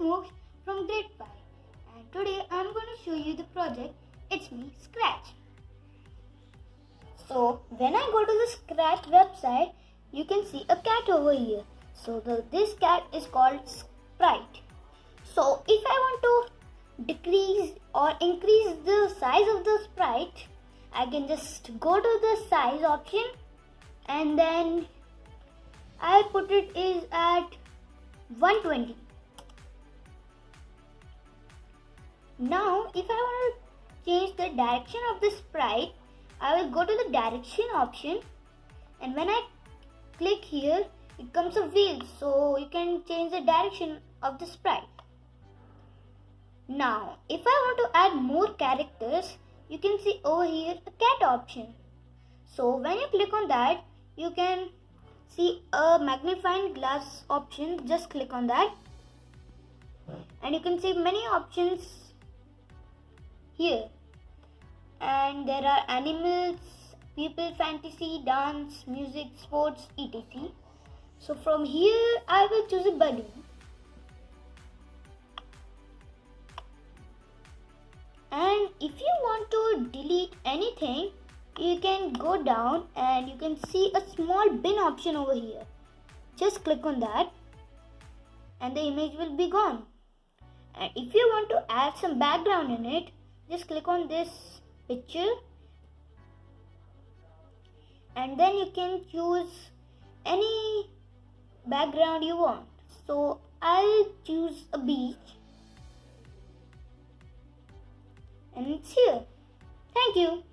Smokes from Great Pie and today I'm going to show you the project It's Me Scratch. So when I go to the Scratch website you can see a cat over here. So the, this cat is called Sprite. So if I want to decrease or increase the size of the Sprite I can just go to the size option and then I put it is at 120 Now if I want to change the direction of the sprite, I will go to the direction option and when I click here, it comes a wheel so you can change the direction of the sprite. Now, if I want to add more characters, you can see over here a cat option. So when you click on that, you can see a magnifying glass option. Just click on that. And you can see many options here. And there are animals, people, fantasy, dance, music, sports, etc. So from here, I will choose a balloon. and if you want to delete anything you can go down and you can see a small bin option over here just click on that and the image will be gone and if you want to add some background in it just click on this picture and then you can choose any background you want so I'll choose a beach and it's here. Thank you.